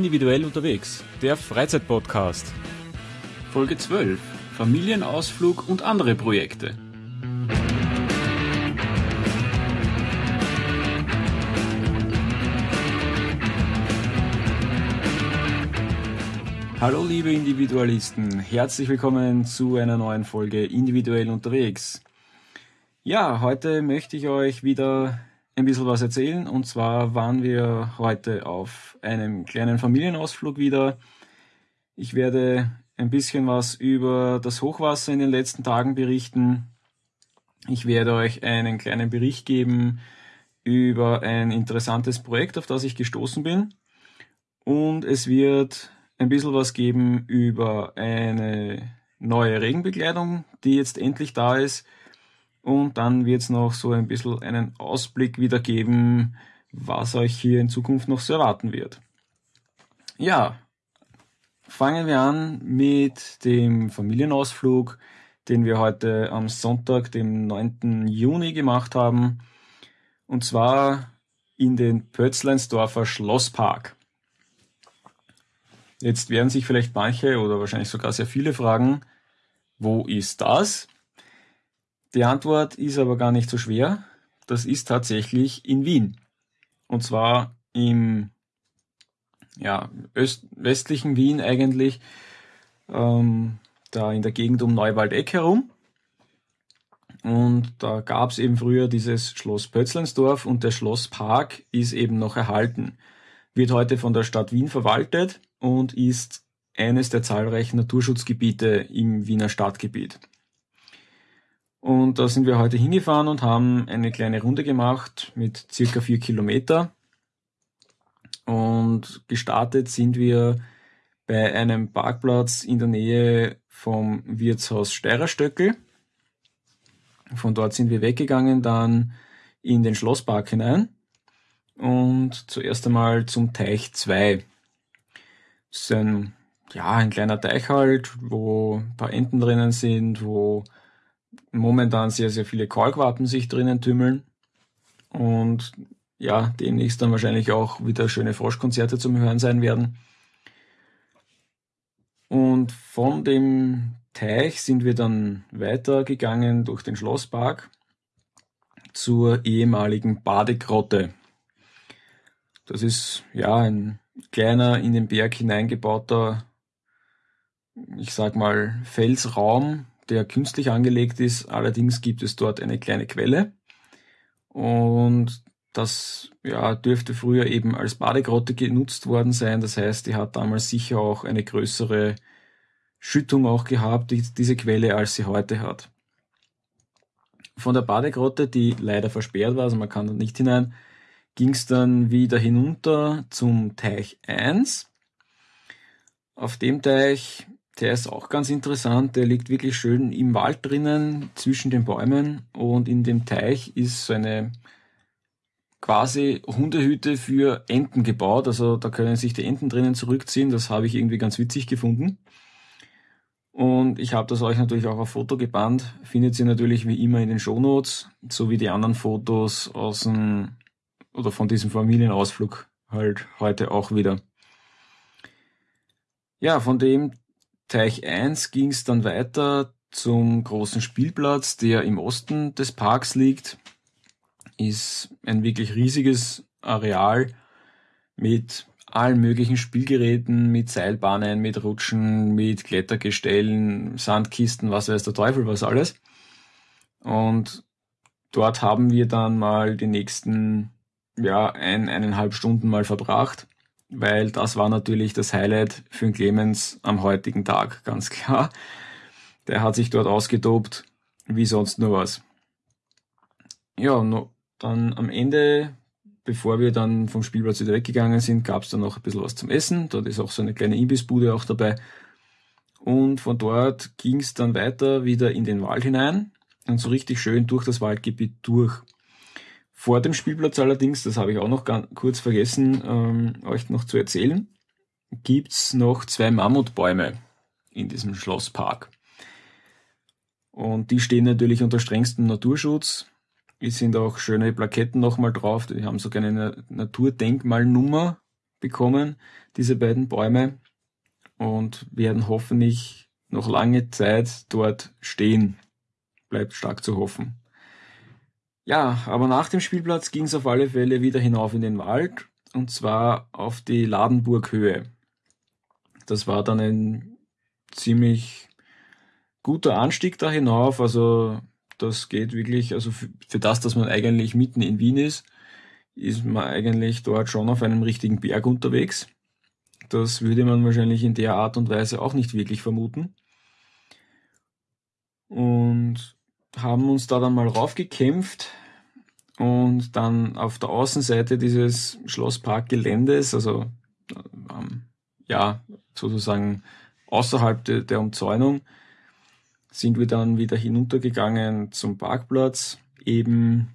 Individuell unterwegs, der Freizeitpodcast. Folge 12. Familienausflug und andere Projekte. Hallo liebe Individualisten, herzlich willkommen zu einer neuen Folge Individuell unterwegs. Ja, heute möchte ich euch wieder ein bisschen was erzählen. Und zwar waren wir heute auf einem kleinen Familienausflug wieder. Ich werde ein bisschen was über das Hochwasser in den letzten Tagen berichten. Ich werde euch einen kleinen Bericht geben über ein interessantes Projekt, auf das ich gestoßen bin. Und es wird ein bisschen was geben über eine neue Regenbekleidung, die jetzt endlich da ist und dann wird es noch so ein bisschen einen Ausblick wiedergeben, was euch hier in Zukunft noch so erwarten wird. Ja, fangen wir an mit dem Familienausflug, den wir heute am Sonntag, dem 9. Juni gemacht haben. Und zwar in den Pötzleinsdorfer Schlosspark. Jetzt werden sich vielleicht manche oder wahrscheinlich sogar sehr viele fragen, wo ist das? Die Antwort ist aber gar nicht so schwer. Das ist tatsächlich in Wien. Und zwar im ja, öst westlichen Wien eigentlich, ähm, da in der Gegend um Neuwaldeck herum. Und da gab es eben früher dieses Schloss Pötzleinsdorf und der Schlosspark ist eben noch erhalten. Wird heute von der Stadt Wien verwaltet und ist eines der zahlreichen Naturschutzgebiete im Wiener Stadtgebiet. Und da sind wir heute hingefahren und haben eine kleine Runde gemacht mit circa vier Kilometer. Und gestartet sind wir bei einem Parkplatz in der Nähe vom Wirtshaus Steirerstöckel. Von dort sind wir weggegangen, dann in den Schlosspark hinein und zuerst einmal zum Teich 2. Das ist ein, ja, ein kleiner Teich halt, wo ein paar Enten drinnen sind, wo momentan sehr, sehr viele Kalkwappen sich drinnen tümmeln. Und ja, demnächst dann wahrscheinlich auch wieder schöne Froschkonzerte zum Hören sein werden. Und von dem Teich sind wir dann weitergegangen durch den Schlosspark zur ehemaligen Badegrotte. Das ist ja ein kleiner in den Berg hineingebauter, ich sag mal, Felsraum, der künstlich angelegt ist. Allerdings gibt es dort eine kleine Quelle. Und das ja, dürfte früher eben als Badegrotte genutzt worden sein. Das heißt, die hat damals sicher auch eine größere Schüttung auch gehabt, die, diese Quelle, als sie heute hat. Von der Badegrotte, die leider versperrt war, also man kann da nicht hinein, ging es dann wieder hinunter zum Teich 1. Auf dem Teich der ist auch ganz interessant. Der liegt wirklich schön im Wald drinnen, zwischen den Bäumen. Und in dem Teich ist so eine quasi Hundehütte für Enten gebaut. Also da können sich die Enten drinnen zurückziehen. Das habe ich irgendwie ganz witzig gefunden. Und ich habe das euch natürlich auch auf Foto gebannt. Findet ihr natürlich wie immer in den Shownotes, so wie die anderen Fotos aus dem oder von diesem Familienausflug halt heute auch wieder. Ja, von dem Teich 1 ging es dann weiter zum großen Spielplatz, der im Osten des Parks liegt. Ist ein wirklich riesiges Areal mit allen möglichen Spielgeräten, mit Seilbahnen, mit Rutschen, mit Klettergestellen, Sandkisten, was weiß der Teufel, was alles. Und dort haben wir dann mal die nächsten, ja, ein, eineinhalb Stunden mal verbracht weil das war natürlich das Highlight für den Clemens am heutigen Tag, ganz klar. Der hat sich dort ausgetobt, wie sonst nur was. Ja, no, dann am Ende, bevor wir dann vom Spielplatz wieder weggegangen sind, gab es dann noch ein bisschen was zum Essen. Dort ist auch so eine kleine Imbissbude auch dabei. Und von dort ging es dann weiter wieder in den Wald hinein und so richtig schön durch das Waldgebiet durch. Vor dem Spielplatz allerdings, das habe ich auch noch ganz kurz vergessen, ähm, euch noch zu erzählen, gibt's noch zwei Mammutbäume in diesem Schlosspark. Und die stehen natürlich unter strengstem Naturschutz. Es sind auch schöne Plaketten nochmal drauf. Die haben sogar eine Naturdenkmalnummer. bekommen, diese beiden Bäume, und werden hoffentlich noch lange Zeit dort stehen. Bleibt stark zu hoffen. Ja, aber nach dem Spielplatz ging es auf alle Fälle wieder hinauf in den Wald und zwar auf die Ladenburghöhe. Das war dann ein ziemlich guter Anstieg da hinauf, also das geht wirklich, also für, für das, dass man eigentlich mitten in Wien ist, ist man eigentlich dort schon auf einem richtigen Berg unterwegs. Das würde man wahrscheinlich in der Art und Weise auch nicht wirklich vermuten. Und haben uns da dann mal raufgekämpft und dann auf der Außenseite dieses Schlossparkgeländes, also ähm, ja, sozusagen außerhalb de, der Umzäunung, sind wir dann wieder hinuntergegangen zum Parkplatz, eben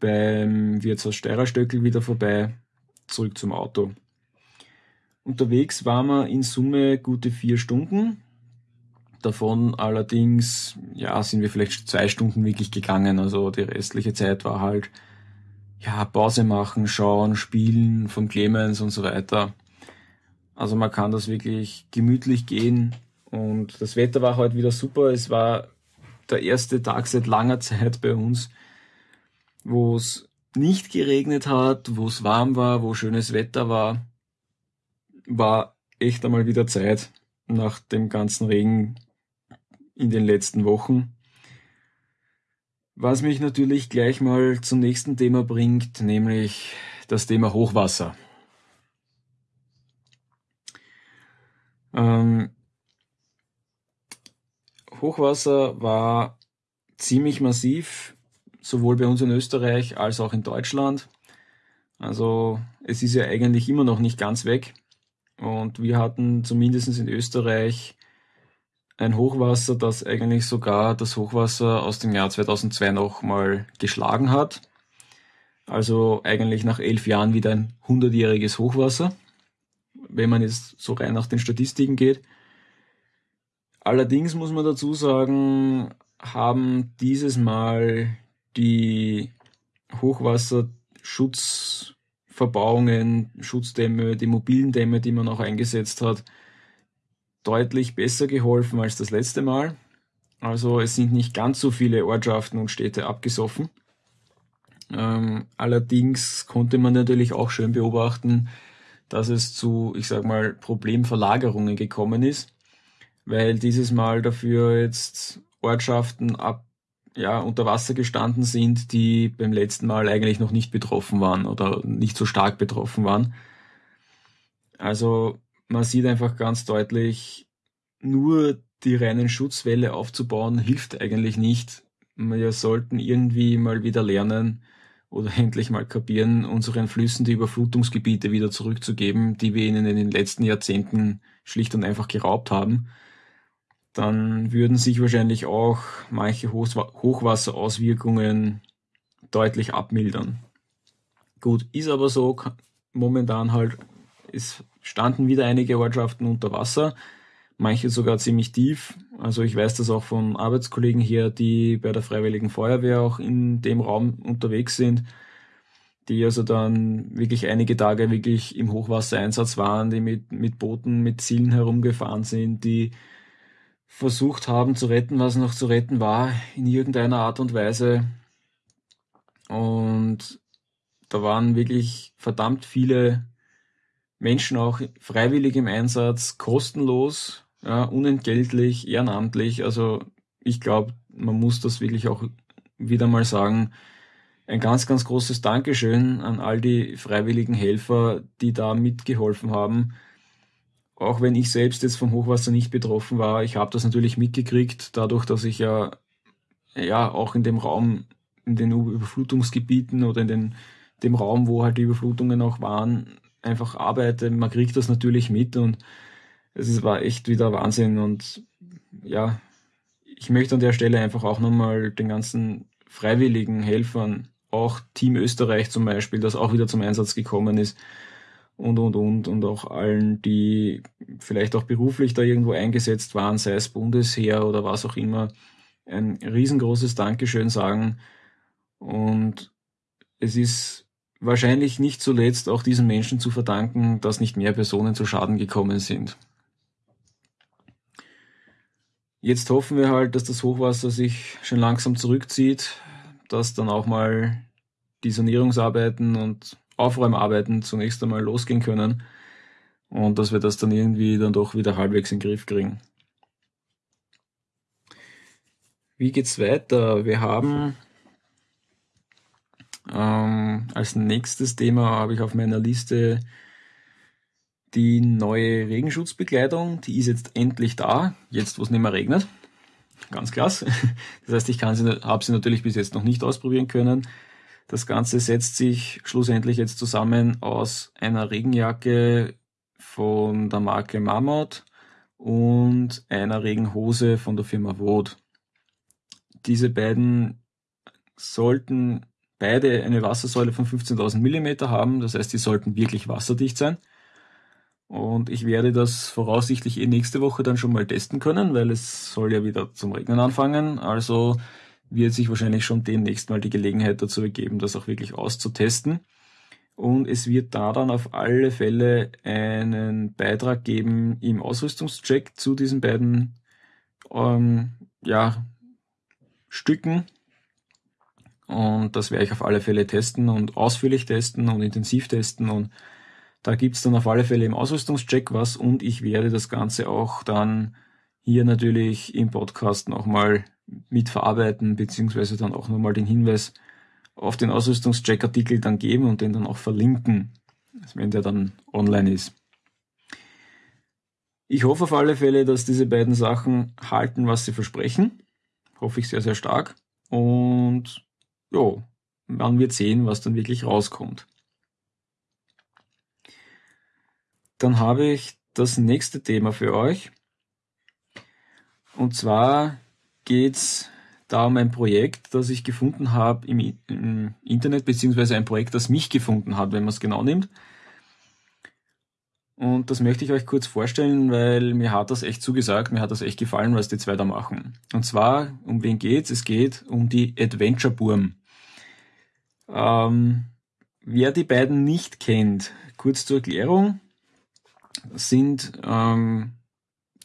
beim Wirtshaus Steirerstöckel wieder vorbei, zurück zum Auto. Unterwegs waren wir in Summe gute vier Stunden. Davon allerdings, ja, sind wir vielleicht zwei Stunden wirklich gegangen. Also die restliche Zeit war halt, ja, Pause machen, schauen, spielen von Clemens und so weiter. Also man kann das wirklich gemütlich gehen. Und das Wetter war heute wieder super. Es war der erste Tag seit langer Zeit bei uns, wo es nicht geregnet hat, wo es warm war, wo schönes Wetter war war echt einmal wieder Zeit nach dem ganzen Regen in den letzten Wochen. Was mich natürlich gleich mal zum nächsten Thema bringt, nämlich das Thema Hochwasser. Ähm, Hochwasser war ziemlich massiv, sowohl bei uns in Österreich als auch in Deutschland. Also es ist ja eigentlich immer noch nicht ganz weg. Und wir hatten zumindest in Österreich ein Hochwasser, das eigentlich sogar das Hochwasser aus dem Jahr 2002 nochmal geschlagen hat. Also eigentlich nach elf Jahren wieder ein hundertjähriges Hochwasser, wenn man jetzt so rein nach den Statistiken geht. Allerdings muss man dazu sagen, haben dieses Mal die Hochwasserschutz Verbauungen, Schutzdämme, die mobilen Dämme, die man auch eingesetzt hat, deutlich besser geholfen als das letzte Mal. Also es sind nicht ganz so viele Ortschaften und Städte abgesoffen. Ähm, allerdings konnte man natürlich auch schön beobachten, dass es zu, ich sag mal, Problemverlagerungen gekommen ist, weil dieses Mal dafür jetzt Ortschaften ab ja, unter Wasser gestanden sind, die beim letzten Mal eigentlich noch nicht betroffen waren oder nicht so stark betroffen waren. Also man sieht einfach ganz deutlich, nur die reinen Schutzwälle aufzubauen hilft eigentlich nicht. Wir sollten irgendwie mal wieder lernen oder endlich mal kapieren, unseren Flüssen die Überflutungsgebiete wieder zurückzugeben, die wir ihnen in den letzten Jahrzehnten schlicht und einfach geraubt haben dann würden sich wahrscheinlich auch manche Hochwasserauswirkungen deutlich abmildern. Gut, ist aber so, momentan halt, es standen wieder einige Ortschaften unter Wasser, manche sogar ziemlich tief. Also ich weiß das auch von Arbeitskollegen hier, die bei der Freiwilligen Feuerwehr auch in dem Raum unterwegs sind, die also dann wirklich einige Tage wirklich im Hochwassereinsatz waren, die mit, mit Booten, mit Zielen herumgefahren sind, die versucht haben zu retten, was noch zu retten war, in irgendeiner Art und Weise. Und da waren wirklich verdammt viele Menschen auch freiwillig im Einsatz, kostenlos, ja, unentgeltlich, ehrenamtlich. Also ich glaube, man muss das wirklich auch wieder mal sagen. Ein ganz, ganz großes Dankeschön an all die freiwilligen Helfer, die da mitgeholfen haben auch wenn ich selbst jetzt vom Hochwasser nicht betroffen war, ich habe das natürlich mitgekriegt, dadurch, dass ich ja, ja auch in dem Raum, in den Überflutungsgebieten oder in den, dem Raum, wo halt die Überflutungen auch waren, einfach arbeite. Man kriegt das natürlich mit und es war echt wieder Wahnsinn und ja, ich möchte an der Stelle einfach auch nochmal den ganzen freiwilligen Helfern, auch Team Österreich zum Beispiel, das auch wieder zum Einsatz gekommen ist, und, und, und, und auch allen, die vielleicht auch beruflich da irgendwo eingesetzt waren, sei es Bundesheer oder was auch immer, ein riesengroßes Dankeschön sagen. Und es ist wahrscheinlich nicht zuletzt auch diesen Menschen zu verdanken, dass nicht mehr Personen zu Schaden gekommen sind. Jetzt hoffen wir halt, dass das Hochwasser sich schon langsam zurückzieht, dass dann auch mal die Sanierungsarbeiten und Aufräumarbeiten zunächst einmal losgehen können und dass wir das dann irgendwie dann doch wieder halbwegs in den Griff kriegen. Wie geht's weiter? Wir haben ähm, als nächstes Thema habe ich auf meiner Liste die neue Regenschutzbekleidung. Die ist jetzt endlich da, jetzt wo es nicht mehr regnet. Ganz klasse. Das heißt, ich habe sie natürlich bis jetzt noch nicht ausprobieren können. Das Ganze setzt sich schlussendlich jetzt zusammen aus einer Regenjacke von der Marke Marmot und einer Regenhose von der Firma Wood. Diese beiden sollten beide eine Wassersäule von 15.000 Millimeter haben, das heißt, die sollten wirklich wasserdicht sein. Und ich werde das voraussichtlich eh nächste Woche dann schon mal testen können, weil es soll ja wieder zum Regnen anfangen. Also wird sich wahrscheinlich schon demnächst mal die Gelegenheit dazu ergeben, das auch wirklich auszutesten. Und es wird da dann auf alle Fälle einen Beitrag geben im Ausrüstungscheck zu diesen beiden ähm, ja, Stücken. Und das werde ich auf alle Fälle testen und ausführlich testen und intensiv testen. Und da gibt's dann auf alle Fälle im Ausrüstungscheck was und ich werde das Ganze auch dann hier natürlich im Podcast nochmal mitverarbeiten, beziehungsweise dann auch nochmal den Hinweis auf den Ausrüstungscheck-Artikel dann geben und den dann auch verlinken, wenn der dann online ist. Ich hoffe auf alle Fälle, dass diese beiden Sachen halten, was sie versprechen. Hoffe ich sehr, sehr stark. Und ja, man wird sehen, was dann wirklich rauskommt. Dann habe ich das nächste Thema für euch. Und zwar geht's da um ein Projekt, das ich gefunden habe im, im Internet, beziehungsweise ein Projekt, das mich gefunden hat, wenn man es genau nimmt. Und das möchte ich euch kurz vorstellen, weil mir hat das echt zugesagt, mir hat das echt gefallen, was die zwei da machen. Und zwar, um wen geht's? Es geht um die Adventure Burm. Ähm, wer die beiden nicht kennt, kurz zur Erklärung, sind ähm,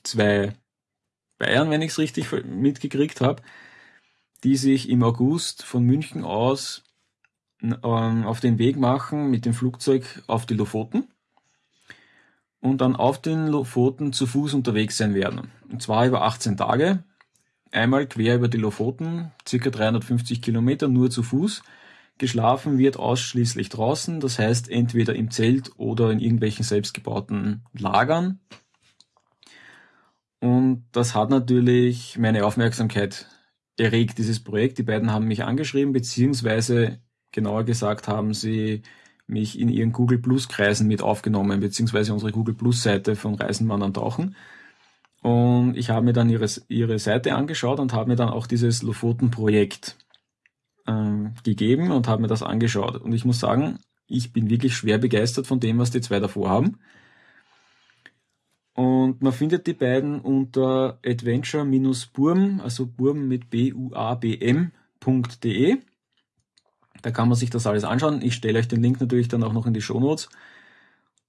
zwei Bayern, wenn ich es richtig mitgekriegt habe, die sich im August von München aus ähm, auf den Weg machen mit dem Flugzeug auf die Lofoten und dann auf den Lofoten zu Fuß unterwegs sein werden. Und zwar über 18 Tage. Einmal quer über die Lofoten, circa 350 Kilometer nur zu Fuß. Geschlafen wird ausschließlich draußen, das heißt entweder im Zelt oder in irgendwelchen selbstgebauten Lagern. Und das hat natürlich meine Aufmerksamkeit erregt, dieses Projekt. Die beiden haben mich angeschrieben, beziehungsweise genauer gesagt haben sie mich in ihren Google Plus Kreisen mit aufgenommen, beziehungsweise unsere Google Plus Seite von Reisenmann an Tauchen. Und ich habe mir dann ihre, ihre Seite angeschaut und habe mir dann auch dieses Lofoten-Projekt ähm, gegeben und habe mir das angeschaut. Und ich muss sagen, ich bin wirklich schwer begeistert von dem, was die zwei davor haben. Und man findet die beiden unter adventure-burm, also burm mit b-u-a-b-m.de. Da kann man sich das alles anschauen. Ich stelle euch den Link natürlich dann auch noch in die Show Notes.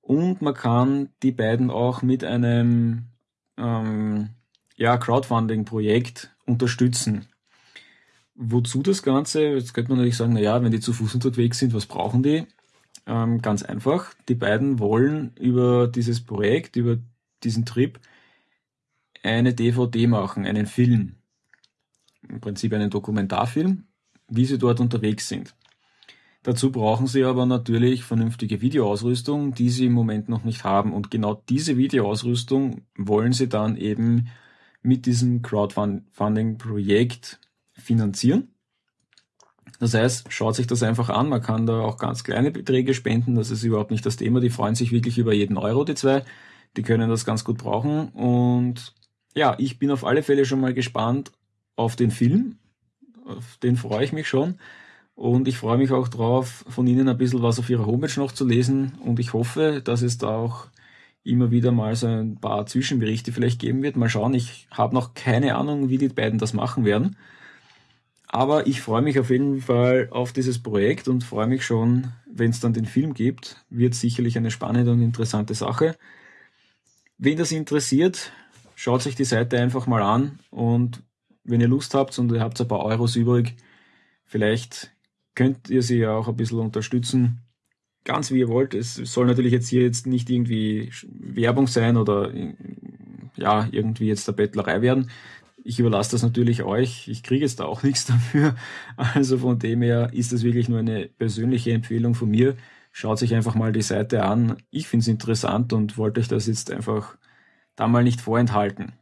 Und man kann die beiden auch mit einem ähm, ja, Crowdfunding-Projekt unterstützen. Wozu das Ganze? Jetzt könnte man natürlich sagen, na ja, wenn die zu Fuß unterwegs sind, was brauchen die? Ähm, ganz einfach. Die beiden wollen über dieses Projekt, über diesen Trip eine DVD machen, einen Film. Im Prinzip einen Dokumentarfilm, wie sie dort unterwegs sind. Dazu brauchen sie aber natürlich vernünftige Videoausrüstung, die sie im Moment noch nicht haben. Und genau diese Videoausrüstung wollen sie dann eben mit diesem Crowdfunding-Projekt finanzieren. Das heißt, schaut sich das einfach an. Man kann da auch ganz kleine Beträge spenden. Das ist überhaupt nicht das Thema. Die freuen sich wirklich über jeden Euro, die zwei. Die können das ganz gut brauchen. Und ja, ich bin auf alle Fälle schon mal gespannt auf den Film. Auf den freue ich mich schon. Und ich freue mich auch drauf, von Ihnen ein bisschen was auf Ihrer Homepage noch zu lesen. Und ich hoffe, dass es da auch immer wieder mal so ein paar Zwischenberichte vielleicht geben wird. Mal schauen, ich habe noch keine Ahnung, wie die beiden das machen werden. Aber ich freue mich auf jeden Fall auf dieses Projekt und freue mich schon, wenn es dann den Film gibt. Wird sicherlich eine spannende und interessante Sache. Wen das interessiert, schaut sich die Seite einfach mal an und wenn ihr Lust habt und ihr habt ein paar Euros übrig, vielleicht könnt ihr sie ja auch ein bisschen unterstützen. Ganz wie ihr wollt. Es soll natürlich jetzt hier jetzt nicht irgendwie Werbung sein oder ja, irgendwie jetzt der Bettlerei werden. Ich überlasse das natürlich euch. Ich kriege jetzt da auch nichts dafür. Also von dem her ist das wirklich nur eine persönliche Empfehlung von mir. Schaut sich einfach mal die Seite an. Ich finde es interessant und wollte euch das jetzt einfach da mal nicht vorenthalten.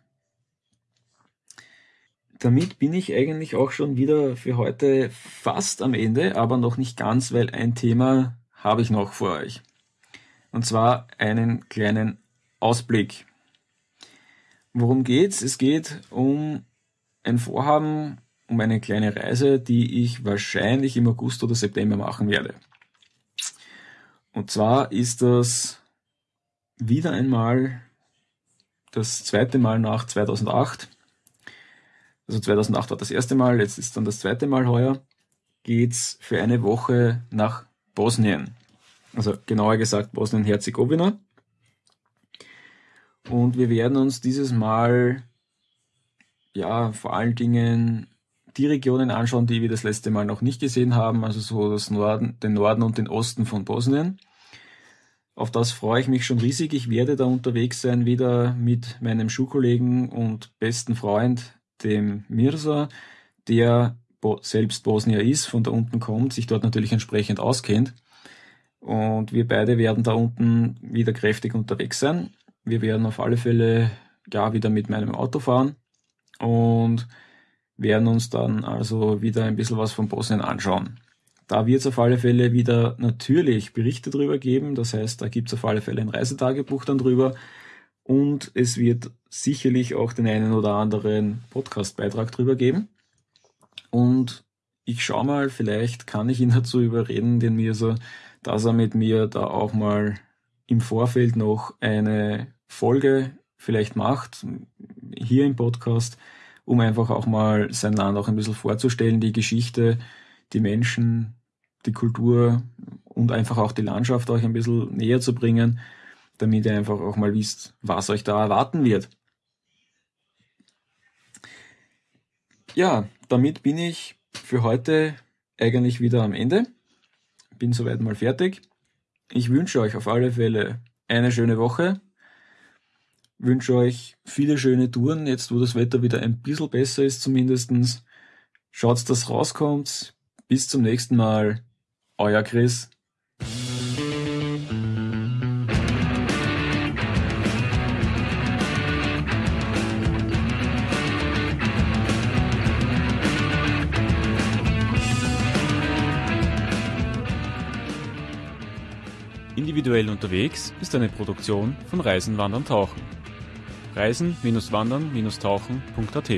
Damit bin ich eigentlich auch schon wieder für heute fast am Ende, aber noch nicht ganz, weil ein Thema habe ich noch vor euch. Und zwar einen kleinen Ausblick. Worum geht's? Es geht um ein Vorhaben, um eine kleine Reise, die ich wahrscheinlich im August oder September machen werde. Und zwar ist das wieder einmal das zweite Mal nach 2008. Also 2008 war das erste Mal, jetzt ist dann das zweite Mal heuer. Geht's für eine Woche nach Bosnien. Also genauer gesagt Bosnien-Herzegowina. Und wir werden uns dieses Mal ja vor allen Dingen die Regionen anschauen, die wir das letzte Mal noch nicht gesehen haben, also so das Norden, den Norden und den Osten von Bosnien. Auf das freue ich mich schon riesig. Ich werde da unterwegs sein, wieder mit meinem Schulkollegen und besten Freund, dem Mirza, der selbst Bosnier ist, von da unten kommt, sich dort natürlich entsprechend auskennt. Und wir beide werden da unten wieder kräftig unterwegs sein. Wir werden auf alle Fälle ja wieder mit meinem Auto fahren und werden uns dann also wieder ein bisschen was von Bosnien anschauen. Da wird es auf alle Fälle wieder natürlich Berichte drüber geben. Das heißt, da gibt es auf alle Fälle ein Reisetagebuch dann drüber. Und es wird sicherlich auch den einen oder anderen Podcastbeitrag drüber geben. Und ich schaue mal, vielleicht kann ich ihn dazu überreden, den mir so, dass er mit mir da auch mal im Vorfeld noch eine Folge vielleicht macht, hier im Podcast, um einfach auch mal sein Land auch ein bisschen vorzustellen, die Geschichte, die Menschen, die Kultur und einfach auch die Landschaft euch ein bisschen näher zu bringen, damit ihr einfach auch mal wisst, was euch da erwarten wird. Ja, damit bin ich für heute eigentlich wieder am Ende. Bin soweit mal fertig. Ich wünsche euch auf alle Fälle eine schöne Woche. Wünsche euch viele schöne Touren, jetzt wo das Wetter wieder ein bisschen besser ist zumindestens. Schaut, dass rauskommt. Bis zum nächsten Mal. Euer Chris. Individuell unterwegs ist eine Produktion von Reisen, Wandern, Tauchen. Reisen-Wandern-Tauchen.at